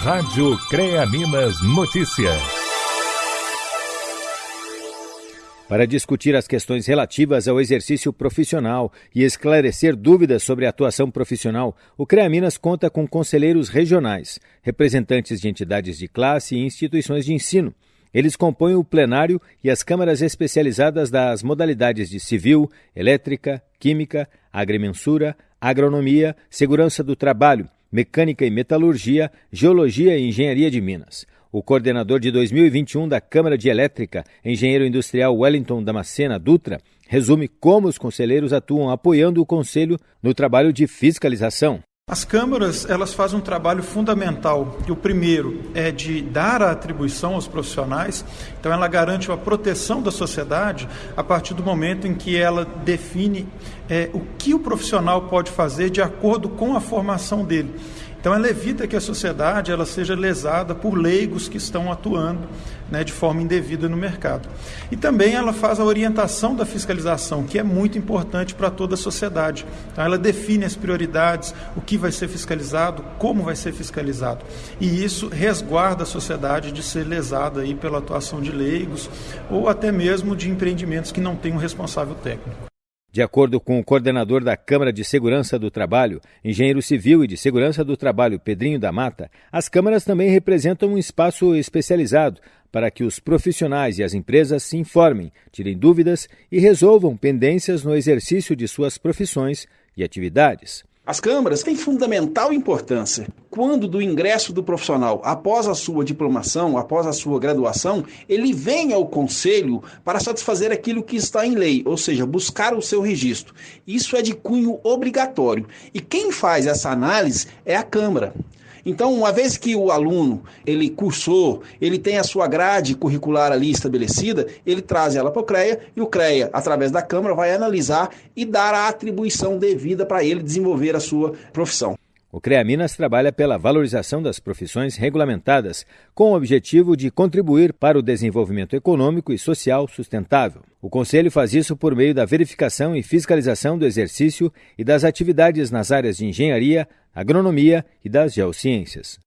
Rádio CREA Minas Notícias. Para discutir as questões relativas ao exercício profissional e esclarecer dúvidas sobre a atuação profissional, o CREA Minas conta com conselheiros regionais, representantes de entidades de classe e instituições de ensino. Eles compõem o plenário e as câmaras especializadas das modalidades de civil, elétrica, química, agrimensura, agronomia, segurança do trabalho, mecânica e metalurgia, geologia e engenharia de Minas. O coordenador de 2021 da Câmara de Elétrica, engenheiro industrial Wellington Damascena Dutra, resume como os conselheiros atuam apoiando o Conselho no trabalho de fiscalização. As câmaras, elas fazem um trabalho fundamental. E o primeiro é de dar a atribuição aos profissionais. Então ela garante a proteção da sociedade a partir do momento em que ela define é, o que o profissional pode fazer de acordo com a formação dele. Então ela evita que a sociedade ela seja lesada por leigos que estão atuando né, de forma indevida no mercado. E também ela faz a orientação da fiscalização, que é muito importante para toda a sociedade. Então ela define as prioridades, o que vai ser fiscalizado, como vai ser fiscalizado. E isso resguarda a sociedade de ser lesada aí pela atuação de leigos ou até mesmo de empreendimentos que não têm um responsável técnico. De acordo com o coordenador da Câmara de Segurança do Trabalho, engenheiro civil e de segurança do trabalho Pedrinho da Mata, as câmaras também representam um espaço especializado para que os profissionais e as empresas se informem, tirem dúvidas e resolvam pendências no exercício de suas profissões e atividades. As câmaras têm fundamental importância. Quando do ingresso do profissional, após a sua diplomação, após a sua graduação, ele vem ao conselho para satisfazer aquilo que está em lei, ou seja, buscar o seu registro. Isso é de cunho obrigatório. E quem faz essa análise é a Câmara. Então, uma vez que o aluno ele cursou, ele tem a sua grade curricular ali estabelecida, ele traz ela para o CREA e o CREA, através da Câmara, vai analisar e dar a atribuição devida para ele desenvolver a sua profissão. O CREA Minas trabalha pela valorização das profissões regulamentadas, com o objetivo de contribuir para o desenvolvimento econômico e social sustentável. O Conselho faz isso por meio da verificação e fiscalização do exercício e das atividades nas áreas de engenharia, agronomia e das geociências.